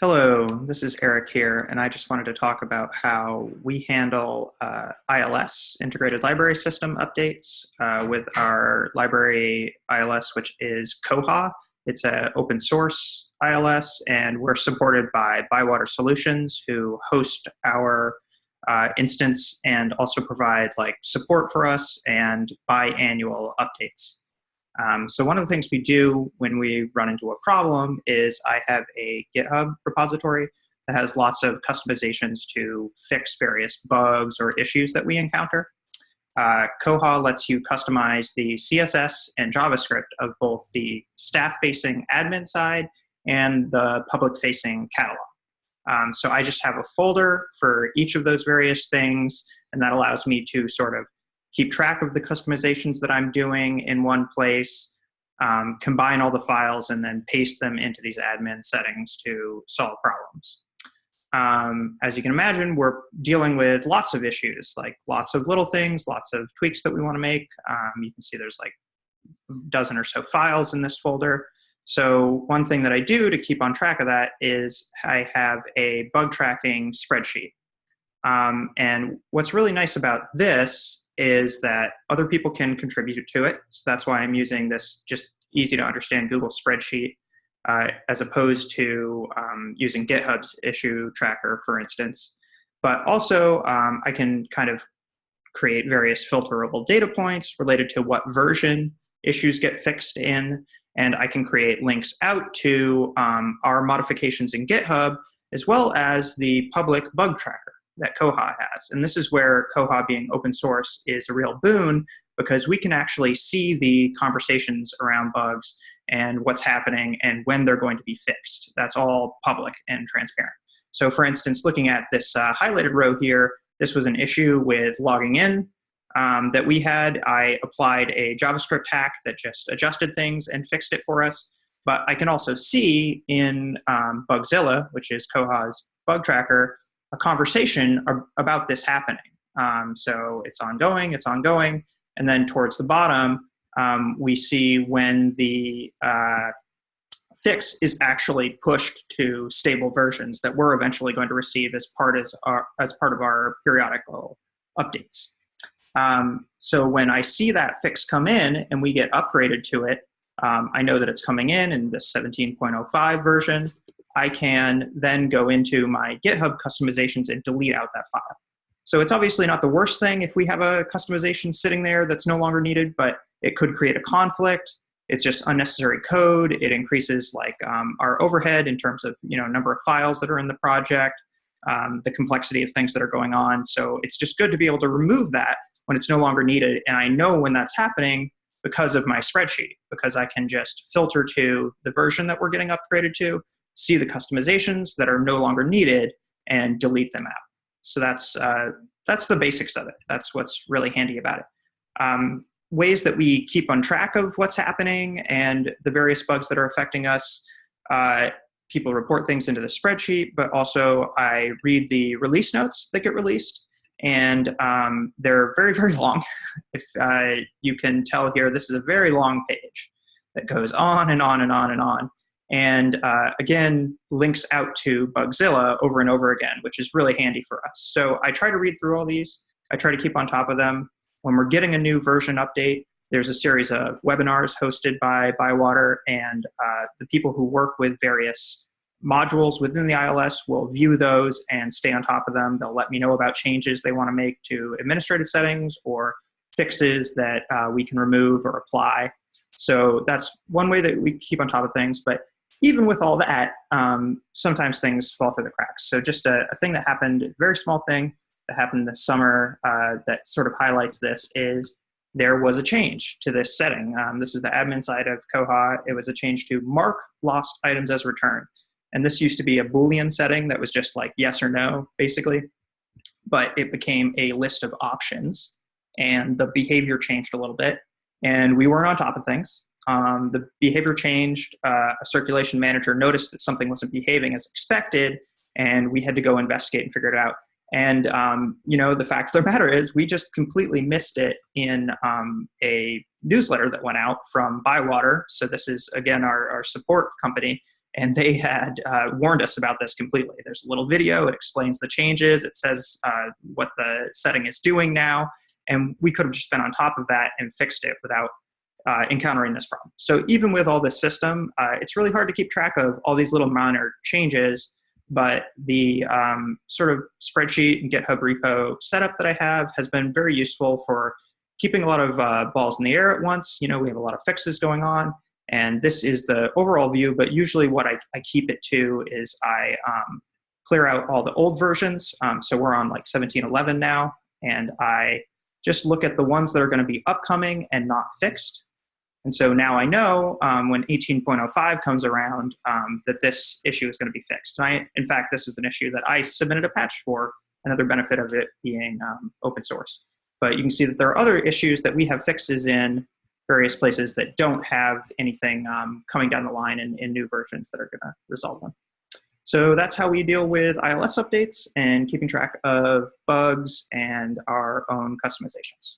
Hello, this is Eric here, and I just wanted to talk about how we handle uh, ILS, Integrated Library System updates, uh, with our library ILS, which is Koha. It's an open source ILS, and we're supported by Bywater Solutions, who host our uh, instance and also provide like support for us and biannual updates. Um, so one of the things we do when we run into a problem is I have a GitHub repository that has lots of customizations to fix various bugs or issues that we encounter. Uh, Koha lets you customize the CSS and JavaScript of both the staff-facing admin side and the public-facing catalog. Um, so I just have a folder for each of those various things, and that allows me to sort of keep track of the customizations that I'm doing in one place, um, combine all the files, and then paste them into these admin settings to solve problems. Um, as you can imagine, we're dealing with lots of issues, like lots of little things, lots of tweaks that we want to make. Um, you can see there's like a dozen or so files in this folder. So one thing that I do to keep on track of that is I have a bug tracking spreadsheet. Um, and what's really nice about this is that other people can contribute to it. So that's why I'm using this just easy to understand Google spreadsheet uh, as opposed to um, using GitHub's issue tracker, for instance. But also um, I can kind of create various filterable data points related to what version issues get fixed in and I can create links out to um, our modifications in GitHub, as well as the public bug tracker that Koha has. And this is where Koha being open source is a real boon because we can actually see the conversations around bugs and what's happening and when they're going to be fixed. That's all public and transparent. So for instance, looking at this uh, highlighted row here, this was an issue with logging in um, that we had. I applied a JavaScript hack that just adjusted things and fixed it for us. But I can also see in um, Bugzilla, which is Koha's bug tracker, a conversation about this happening. Um, so it's ongoing, it's ongoing. And then towards the bottom, um, we see when the uh, fix is actually pushed to stable versions that we're eventually going to receive as part, as, our, as part of our periodical updates. Um, so when I see that fix come in and we get upgraded to it, um, I know that it's coming in in the 17.05 version. I can then go into my GitHub customizations and delete out that file. So it's obviously not the worst thing if we have a customization sitting there that's no longer needed, but it could create a conflict. It's just unnecessary code. It increases like um, our overhead in terms of you know number of files that are in the project, um, the complexity of things that are going on. So it's just good to be able to remove that when it's no longer needed. And I know when that's happening because of my spreadsheet, because I can just filter to the version that we're getting upgraded to, see the customizations that are no longer needed, and delete them out. So that's, uh, that's the basics of it. That's what's really handy about it. Um, ways that we keep on track of what's happening and the various bugs that are affecting us. Uh, people report things into the spreadsheet, but also I read the release notes that get released and um, they're very, very long. if uh, you can tell here, this is a very long page that goes on and on and on and on. And uh, again, links out to Bugzilla over and over again, which is really handy for us. So I try to read through all these. I try to keep on top of them. When we're getting a new version update, there's a series of webinars hosted by Bywater and uh, the people who work with various modules within the ILS will view those and stay on top of them. They'll let me know about changes they want to make to administrative settings or fixes that uh, we can remove or apply. So that's one way that we keep on top of things. But even with all that, um, sometimes things fall through the cracks. So just a, a, thing that happened, a very small thing that happened this summer uh, that sort of highlights this is there was a change to this setting. Um, this is the admin side of Koha. It was a change to mark lost items as returned. And this used to be a Boolean setting that was just like yes or no, basically. But it became a list of options and the behavior changed a little bit. And we weren't on top of things. Um, the behavior changed. Uh, a circulation manager noticed that something wasn't behaving as expected, and we had to go investigate and figure it out. And um, you know, the fact of the matter is, we just completely missed it in um, a newsletter that went out from Bywater. So this is again our, our support company, and they had uh, warned us about this completely. There's a little video, it explains the changes, it says uh, what the setting is doing now, and we could have just been on top of that and fixed it without uh, encountering this problem. So even with all this system, uh, it's really hard to keep track of all these little minor changes, but the um, sort of spreadsheet and GitHub repo setup that I have has been very useful for keeping a lot of uh, balls in the air at once. You know, we have a lot of fixes going on, and this is the overall view, but usually what I, I keep it to is I um, clear out all the old versions. Um, so we're on like 1711 now, and I just look at the ones that are gonna be upcoming and not fixed. And so now I know um, when 18.05 comes around um, that this issue is gonna be fixed. And I, in fact, this is an issue that I submitted a patch for, another benefit of it being um, open source. But you can see that there are other issues that we have fixes in various places that don't have anything um, coming down the line in, in new versions that are going to resolve them. So that's how we deal with ILS updates and keeping track of bugs and our own customizations.